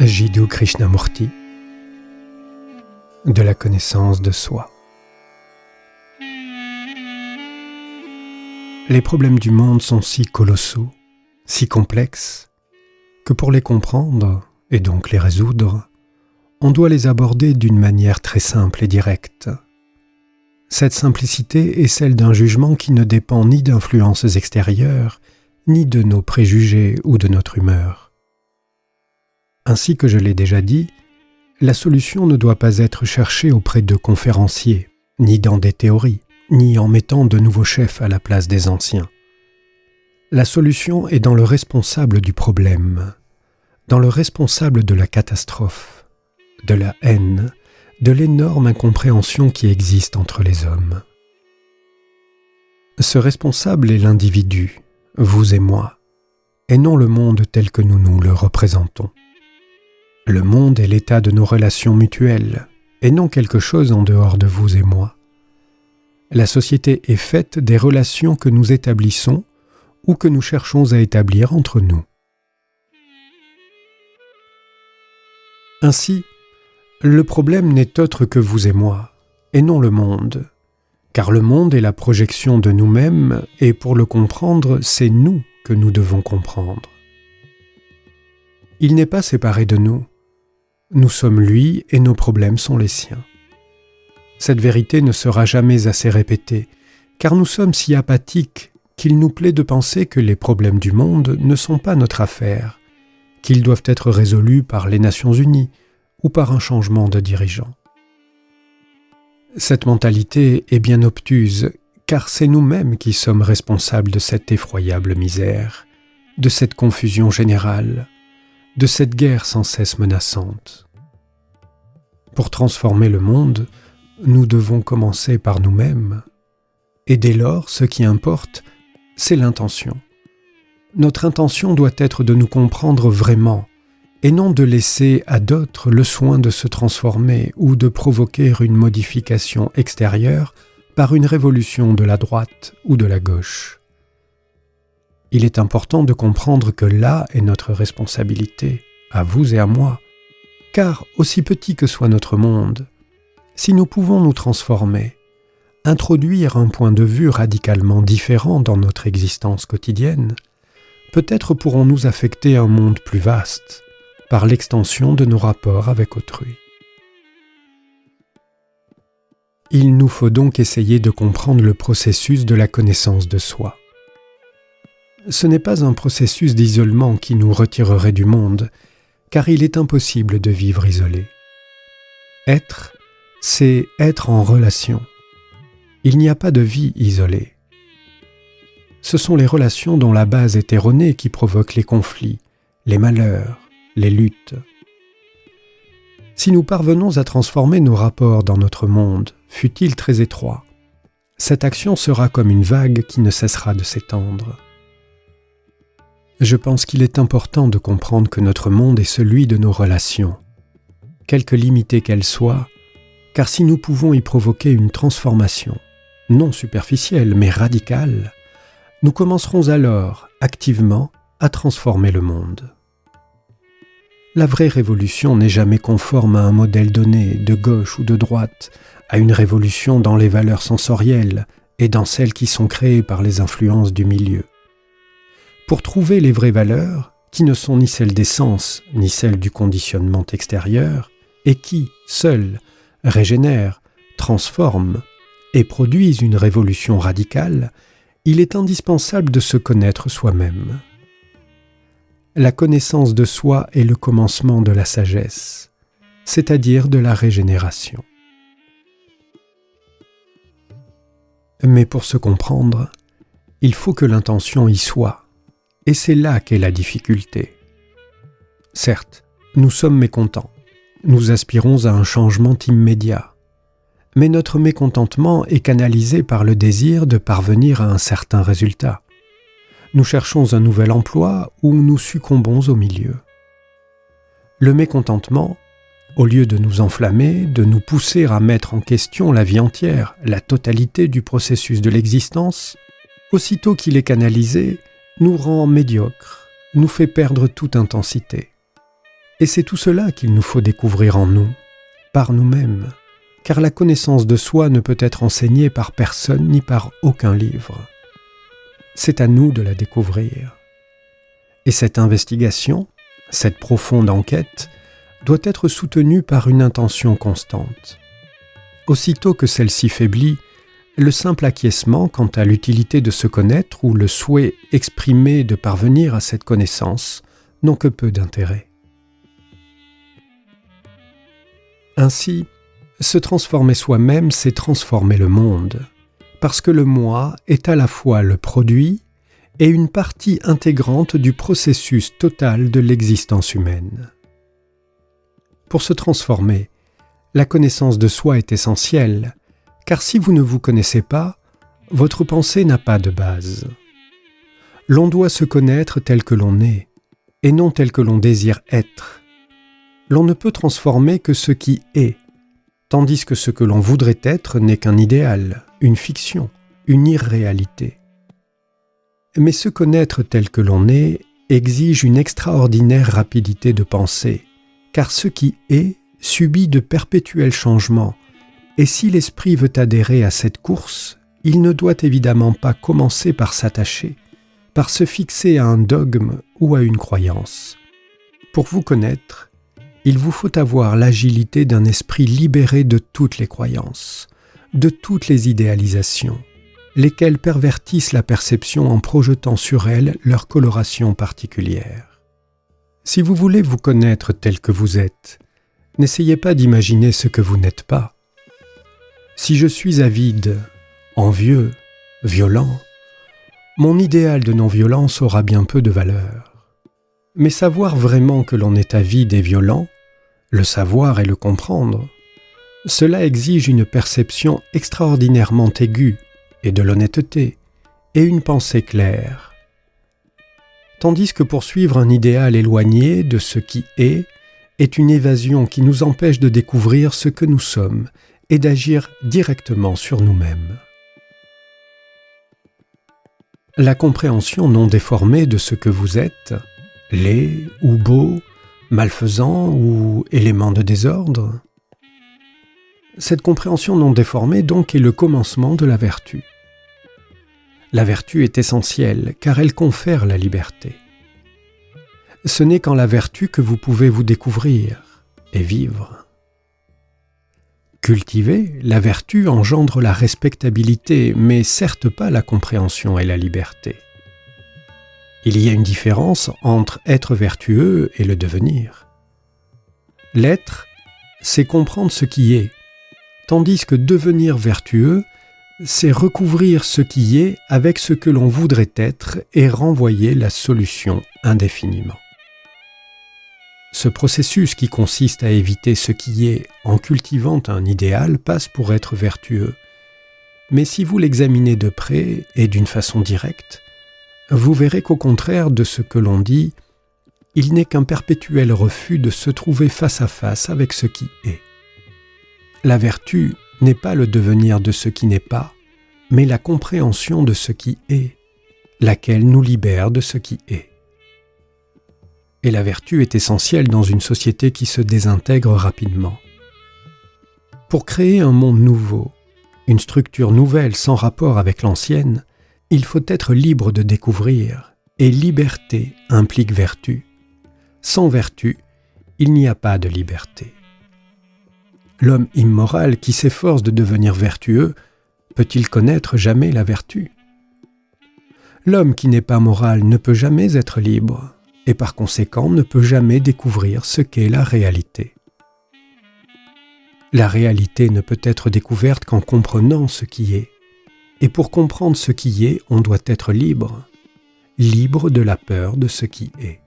Jiddu Krishnamurti de la connaissance de soi. Les problèmes du monde sont si colossaux, si complexes, que pour les comprendre, et donc les résoudre, on doit les aborder d'une manière très simple et directe. Cette simplicité est celle d'un jugement qui ne dépend ni d'influences extérieures, ni de nos préjugés ou de notre humeur. Ainsi que je l'ai déjà dit, la solution ne doit pas être cherchée auprès de conférenciers, ni dans des théories, ni en mettant de nouveaux chefs à la place des anciens. La solution est dans le responsable du problème, dans le responsable de la catastrophe, de la haine, de l'énorme incompréhension qui existe entre les hommes. Ce responsable est l'individu, vous et moi, et non le monde tel que nous nous le représentons. Le monde est l'état de nos relations mutuelles, et non quelque chose en dehors de vous et moi. La société est faite des relations que nous établissons ou que nous cherchons à établir entre nous. Ainsi, le problème n'est autre que vous et moi, et non le monde, car le monde est la projection de nous-mêmes, et pour le comprendre, c'est nous que nous devons comprendre. Il n'est pas séparé de nous, nous sommes lui et nos problèmes sont les siens. Cette vérité ne sera jamais assez répétée, car nous sommes si apathiques qu'il nous plaît de penser que les problèmes du monde ne sont pas notre affaire, qu'ils doivent être résolus par les Nations Unies ou par un changement de dirigeant. Cette mentalité est bien obtuse, car c'est nous-mêmes qui sommes responsables de cette effroyable misère, de cette confusion générale, de cette guerre sans cesse menaçante. Pour transformer le monde, nous devons commencer par nous-mêmes, et dès lors, ce qui importe, c'est l'intention. Notre intention doit être de nous comprendre vraiment, et non de laisser à d'autres le soin de se transformer ou de provoquer une modification extérieure par une révolution de la droite ou de la gauche. Il est important de comprendre que là est notre responsabilité, à vous et à moi, car aussi petit que soit notre monde, si nous pouvons nous transformer, introduire un point de vue radicalement différent dans notre existence quotidienne, peut-être pourrons-nous affecter un monde plus vaste par l'extension de nos rapports avec autrui. Il nous faut donc essayer de comprendre le processus de la connaissance de soi ce n'est pas un processus d'isolement qui nous retirerait du monde, car il est impossible de vivre isolé. Être, c'est être en relation. Il n'y a pas de vie isolée. Ce sont les relations dont la base est erronée qui provoquent les conflits, les malheurs, les luttes. Si nous parvenons à transformer nos rapports dans notre monde, fût-il très étroit, cette action sera comme une vague qui ne cessera de s'étendre. Je pense qu'il est important de comprendre que notre monde est celui de nos relations, quelque limitées qu'elles soient, car si nous pouvons y provoquer une transformation, non superficielle mais radicale, nous commencerons alors activement à transformer le monde. La vraie révolution n'est jamais conforme à un modèle donné, de gauche ou de droite, à une révolution dans les valeurs sensorielles et dans celles qui sont créées par les influences du milieu pour trouver les vraies valeurs, qui ne sont ni celles des sens, ni celles du conditionnement extérieur, et qui, seules, régénèrent, transforment et produisent une révolution radicale, il est indispensable de se connaître soi-même. La connaissance de soi est le commencement de la sagesse, c'est-à-dire de la régénération. Mais pour se comprendre, il faut que l'intention y soit, et c'est là qu'est la difficulté. Certes, nous sommes mécontents. Nous aspirons à un changement immédiat. Mais notre mécontentement est canalisé par le désir de parvenir à un certain résultat. Nous cherchons un nouvel emploi ou nous succombons au milieu. Le mécontentement, au lieu de nous enflammer, de nous pousser à mettre en question la vie entière, la totalité du processus de l'existence, aussitôt qu'il est canalisé, nous rend médiocres, nous fait perdre toute intensité. Et c'est tout cela qu'il nous faut découvrir en nous, par nous-mêmes, car la connaissance de soi ne peut être enseignée par personne ni par aucun livre. C'est à nous de la découvrir. Et cette investigation, cette profonde enquête, doit être soutenue par une intention constante. Aussitôt que celle-ci faiblit, le simple acquiescement quant à l'utilité de se connaître ou le souhait exprimé de parvenir à cette connaissance n'ont que peu d'intérêt. Ainsi, se transformer soi-même, c'est transformer le monde, parce que le moi est à la fois le produit et une partie intégrante du processus total de l'existence humaine. Pour se transformer, la connaissance de soi est essentielle, car si vous ne vous connaissez pas, votre pensée n'a pas de base. L'on doit se connaître tel que l'on est, et non tel que l'on désire être l'on ne peut transformer que ce qui est, tandis que ce que l'on voudrait être n'est qu'un idéal, une fiction, une irréalité. Mais se connaître tel que l'on est exige une extraordinaire rapidité de pensée, car ce qui est subit de perpétuels changements, et si l'esprit veut adhérer à cette course, il ne doit évidemment pas commencer par s'attacher, par se fixer à un dogme ou à une croyance. Pour vous connaître, il vous faut avoir l'agilité d'un esprit libéré de toutes les croyances, de toutes les idéalisations, lesquelles pervertissent la perception en projetant sur elle leur coloration particulière. Si vous voulez vous connaître tel que vous êtes, n'essayez pas d'imaginer ce que vous n'êtes pas. Si je suis avide, envieux, violent, mon idéal de non-violence aura bien peu de valeur. Mais savoir vraiment que l'on est avide et violent le savoir et le comprendre, cela exige une perception extraordinairement aiguë et de l'honnêteté et une pensée claire. Tandis que poursuivre un idéal éloigné de ce qui est est une évasion qui nous empêche de découvrir ce que nous sommes et d'agir directement sur nous-mêmes. La compréhension non déformée de ce que vous êtes, laid ou beau, malfaisant ou élément de désordre Cette compréhension non déformée donc est le commencement de la vertu. La vertu est essentielle car elle confère la liberté. Ce n'est qu'en la vertu que vous pouvez vous découvrir et vivre. Cultiver la vertu engendre la respectabilité, mais certes pas la compréhension et la liberté. Il y a une différence entre être vertueux et le devenir. L'être, c'est comprendre ce qui est, tandis que devenir vertueux, c'est recouvrir ce qui est avec ce que l'on voudrait être et renvoyer la solution indéfiniment. Ce processus qui consiste à éviter ce qui est en cultivant un idéal passe pour être vertueux. Mais si vous l'examinez de près et d'une façon directe, vous verrez qu'au contraire de ce que l'on dit, il n'est qu'un perpétuel refus de se trouver face à face avec ce qui est. La vertu n'est pas le devenir de ce qui n'est pas, mais la compréhension de ce qui est, laquelle nous libère de ce qui est. Et la vertu est essentielle dans une société qui se désintègre rapidement. Pour créer un monde nouveau, une structure nouvelle sans rapport avec l'ancienne, il faut être libre de découvrir, et liberté implique vertu. Sans vertu, il n'y a pas de liberté. L'homme immoral qui s'efforce de devenir vertueux, peut-il connaître jamais la vertu? L'homme qui n'est pas moral ne peut jamais être libre, et par conséquent ne peut jamais découvrir ce qu'est la réalité. La réalité ne peut être découverte qu'en comprenant ce qui est. Et pour comprendre ce qui est, on doit être libre, libre de la peur de ce qui est.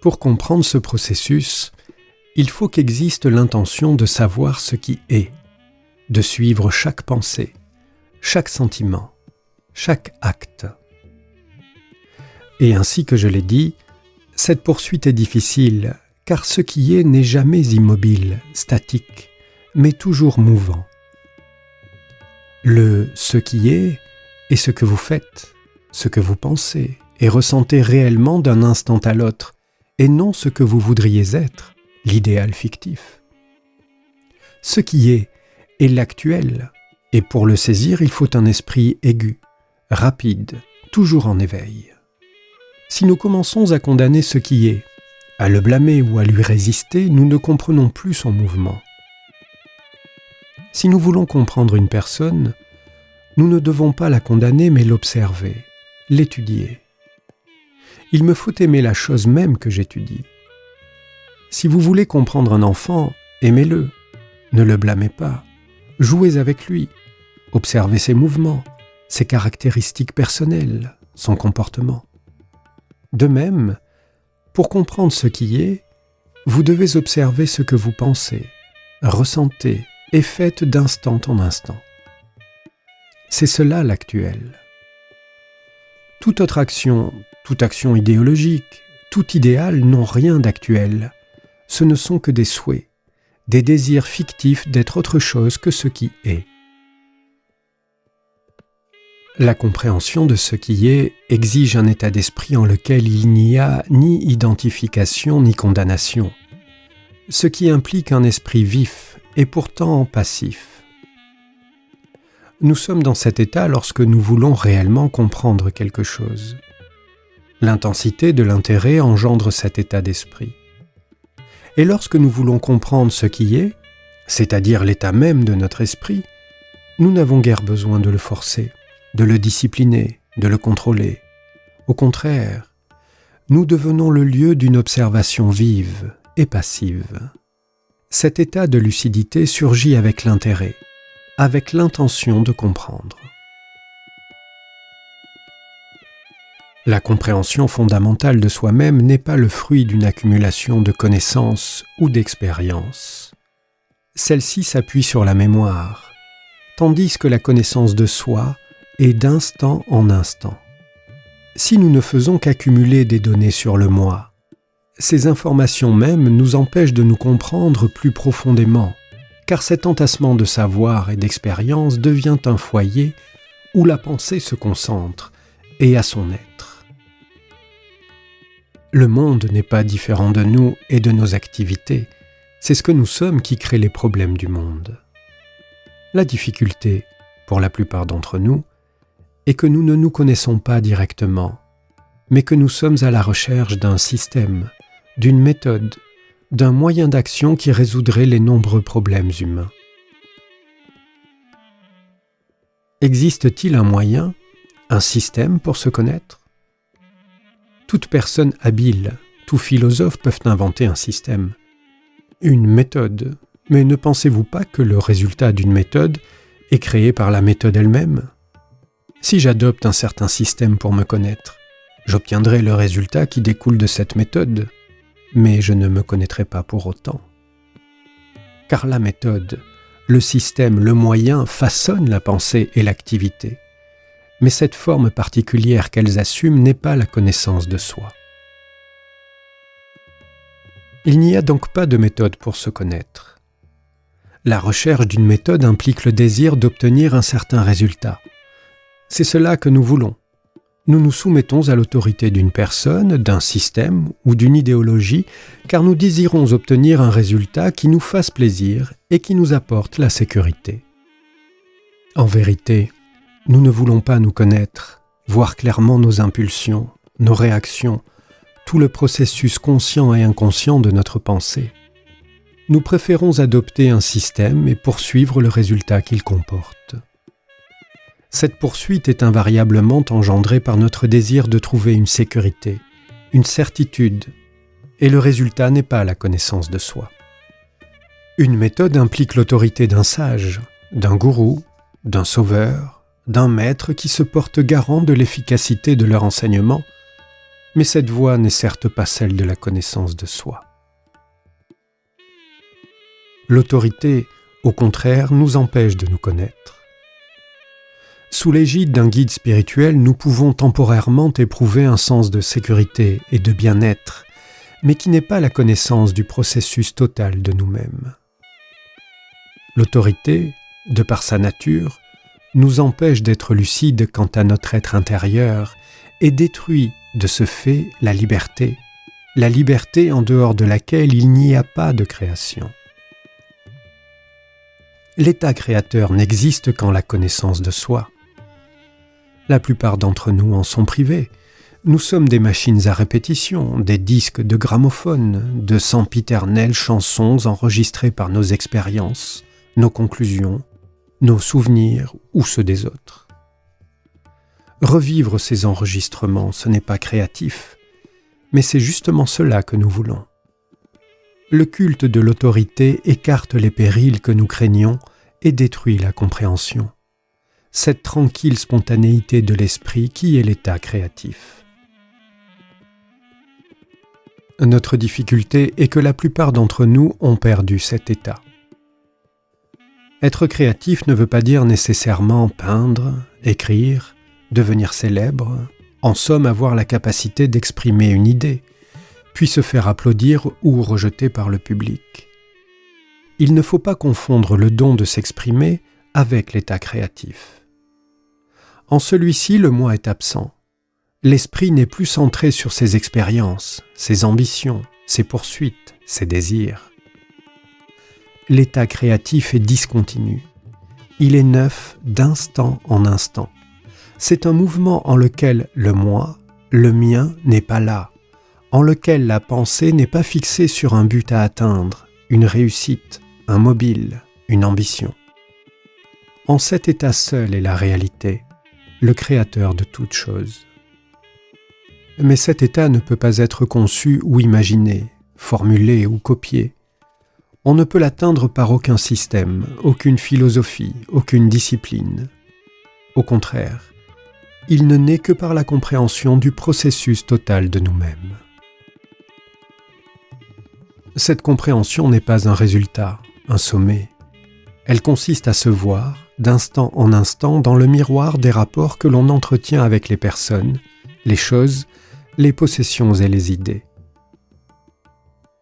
Pour comprendre ce processus, il faut qu'existe l'intention de savoir ce qui est, de suivre chaque pensée, chaque sentiment, chaque acte. Et ainsi que je l'ai dit, cette poursuite est difficile, car ce qui est n'est jamais immobile, statique, mais toujours mouvant. Le ce qui est est ce que vous faites, ce que vous pensez et ressentez réellement d'un instant à l'autre, et non ce que vous voudriez être, l'idéal fictif. Ce qui est est l'actuel, et pour le saisir il faut un esprit aigu, rapide, toujours en éveil. Si nous commençons à condamner ce qui est, à le blâmer ou à lui résister, nous ne comprenons plus son mouvement. Si nous voulons comprendre une personne, nous ne devons pas la condamner mais l'observer, l'étudier. Il me faut aimer la chose même que j'étudie. Si vous voulez comprendre un enfant, aimez-le, ne le blâmez pas, jouez avec lui, observez ses mouvements, ses caractéristiques personnelles, son comportement. De même, pour comprendre ce qui est, vous devez observer ce que vous pensez, ressentez et faites d'instant en instant. C'est cela l'actuel. Toute autre action, toute action idéologique, tout idéal n'ont rien d'actuel. Ce ne sont que des souhaits, des désirs fictifs d'être autre chose que ce qui est. La compréhension de ce qui est exige un état d'esprit en lequel il n'y a ni identification ni condamnation, ce qui implique un esprit vif et pourtant passif. Nous sommes dans cet état lorsque nous voulons réellement comprendre quelque chose. L'intensité de l'intérêt engendre cet état d'esprit. Et lorsque nous voulons comprendre ce qui est, c'est-à-dire l'état même de notre esprit, nous n'avons guère besoin de le forcer de le discipliner, de le contrôler. Au contraire, nous devenons le lieu d'une observation vive et passive. Cet état de lucidité surgit avec l'intérêt, avec l'intention de comprendre. La compréhension fondamentale de soi-même n'est pas le fruit d'une accumulation de connaissances ou d'expériences. Celle-ci s'appuie sur la mémoire, tandis que la connaissance de soi et d'instant en instant. Si nous ne faisons qu'accumuler des données sur le moi, ces informations mêmes nous empêchent de nous comprendre plus profondément, car cet entassement de savoir et d'expérience devient un foyer où la pensée se concentre et à son être. Le monde n'est pas différent de nous et de nos activités, c'est ce que nous sommes qui crée les problèmes du monde. La difficulté, pour la plupart d'entre nous, et que nous ne nous connaissons pas directement, mais que nous sommes à la recherche d'un système, d'une méthode, d'un moyen d'action qui résoudrait les nombreux problèmes humains. Existe-t-il un moyen, un système pour se connaître? Toute personne habile, tout philosophe peuvent inventer un système, une méthode, mais ne pensez-vous pas que le résultat d'une méthode est créé par la méthode elle-même? Si j'adopte un certain système pour me connaître, j'obtiendrai le résultat qui découle de cette méthode, mais je ne me connaîtrai pas pour autant. Car la méthode, le système, le moyen façonnent la pensée et l'activité, mais cette forme particulière qu'elles assument n'est pas la connaissance de soi. Il n'y a donc pas de méthode pour se connaître. La recherche d'une méthode implique le désir d'obtenir un certain résultat, c'est cela que nous voulons. Nous nous soumettons à l'autorité d'une personne, d'un système ou d'une idéologie, car nous désirons obtenir un résultat qui nous fasse plaisir et qui nous apporte la sécurité. En vérité, nous ne voulons pas nous connaître, voir clairement nos impulsions, nos réactions, tout le processus conscient et inconscient de notre pensée. Nous préférons adopter un système et poursuivre le résultat qu'il comporte. Cette poursuite est invariablement engendrée par notre désir de trouver une sécurité, une certitude, et le résultat n'est pas la connaissance de soi. Une méthode implique l'autorité d'un sage, d'un gourou, d'un sauveur, d'un maître qui se porte garant de l'efficacité de leur enseignement, mais cette voie n'est certes pas celle de la connaissance de soi. L'autorité, au contraire, nous empêche de nous connaître. Sous l'égide d'un guide spirituel, nous pouvons temporairement éprouver un sens de sécurité et de bien-être, mais qui n'est pas la connaissance du processus total de nous-mêmes. L'autorité, de par sa nature, nous empêche d'être lucide quant à notre être intérieur et détruit de ce fait la liberté, la liberté en dehors de laquelle il n'y a pas de création. L'état créateur n'existe qu'en la connaissance de soi. La plupart d'entre nous en sont privés. Nous sommes des machines à répétition, des disques de gramophone, de sempiternelles chansons enregistrées par nos expériences, nos conclusions, nos souvenirs ou ceux des autres. Revivre ces enregistrements, ce n'est pas créatif, mais c'est justement cela que nous voulons. Le culte de l'autorité écarte les périls que nous craignons et détruit la compréhension. Cette tranquille spontanéité de l'esprit qui est l'état créatif. Notre difficulté est que la plupart d'entre nous ont perdu cet état. Être créatif ne veut pas dire nécessairement peindre, écrire, devenir célèbre, en somme avoir la capacité d'exprimer une idée, puis se faire applaudir ou rejeter par le public. Il ne faut pas confondre le don de s'exprimer avec l'état créatif. En celui-ci, le moi est absent. L'esprit n'est plus centré sur ses expériences, ses ambitions, ses poursuites, ses désirs. L'état créatif est discontinu. Il est neuf d'instant en instant c'est un mouvement en lequel le moi, le mien, n'est pas là, en lequel la pensée n'est pas fixée sur un but à atteindre, une réussite, un mobile, une ambition. En cet état seul est la réalité, le créateur de toute chose. Mais cet état ne peut pas être conçu ou imaginé, formulé ou copié. On ne peut l'atteindre par aucun système, aucune philosophie, aucune discipline. Au contraire, il ne naît que par la compréhension du processus total de nous-mêmes. Cette compréhension n'est pas un résultat, un sommet. Elle consiste à se voir, d'instant en instant, dans le miroir des rapports que l'on entretient avec les personnes, les choses, les possessions et les idées.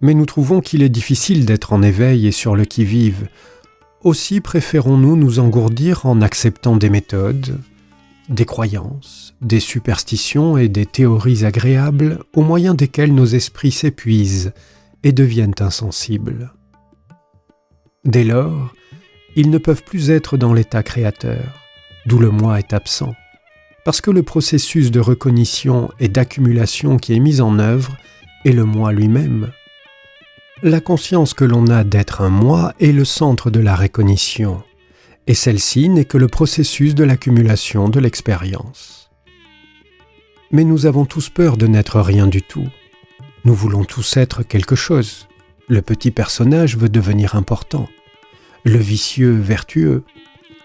Mais nous trouvons qu'il est difficile d'être en éveil et sur le qui-vive. Aussi préférons-nous nous engourdir en acceptant des méthodes, des croyances, des superstitions et des théories agréables au moyen desquelles nos esprits s'épuisent et deviennent insensibles. Dès lors, ils ne peuvent plus être dans l'état créateur, d'où le moi est absent, parce que le processus de recognition et d'accumulation qui est mis en œuvre est le moi lui-même. La conscience que l'on a d'être un moi est le centre de la recognition, et celle-ci n'est que le processus de l'accumulation de l'expérience. Mais nous avons tous peur de n'être rien du tout. Nous voulons tous être quelque chose. Le petit personnage veut devenir important. Le vicieux vertueux.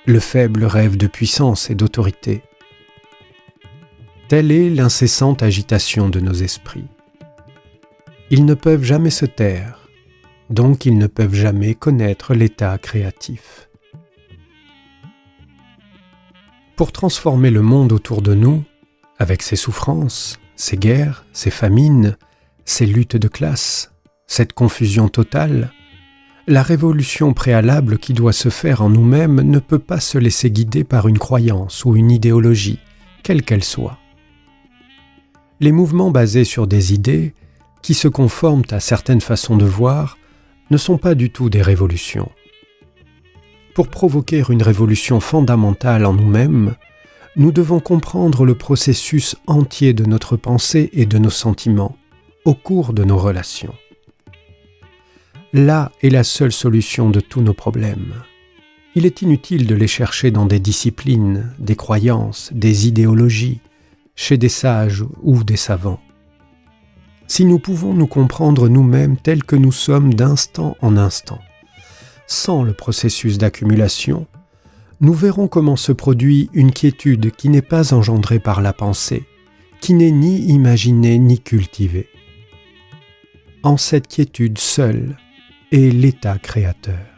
Le faible rêve de puissance et d'autorité. Telle est l'incessante agitation de nos esprits. Ils ne peuvent jamais se taire, donc ils ne peuvent jamais connaître l'état créatif. pour transformer le monde autour de nous, avec ses souffrances, ses guerres, ses famines, ses luttes de classe, cette confusion totale, la révolution préalable qui doit se faire en nous-mêmes ne peut pas se laisser guider par une croyance ou une idéologie, quelle qu'elle soit. Les mouvements basés sur des idées, qui se conforment à certaines façons de voir, ne sont pas du tout des révolutions. Pour provoquer une révolution fondamentale en nous-mêmes, nous devons comprendre le processus entier de notre pensée et de nos sentiments au cours de nos relations. Là est la seule solution de tous nos problèmes. Il est inutile de les chercher dans des disciplines, des croyances, des idéologies, chez des sages ou des savants. Si nous pouvons nous comprendre nous-mêmes tels que nous sommes d'instant en instant, sans le processus d'accumulation, nous verrons comment se produit une quiétude qui n'est pas engendrée par la pensée, qui n'est ni imaginée ni cultivée. En cette quiétude seule est l'état créateur.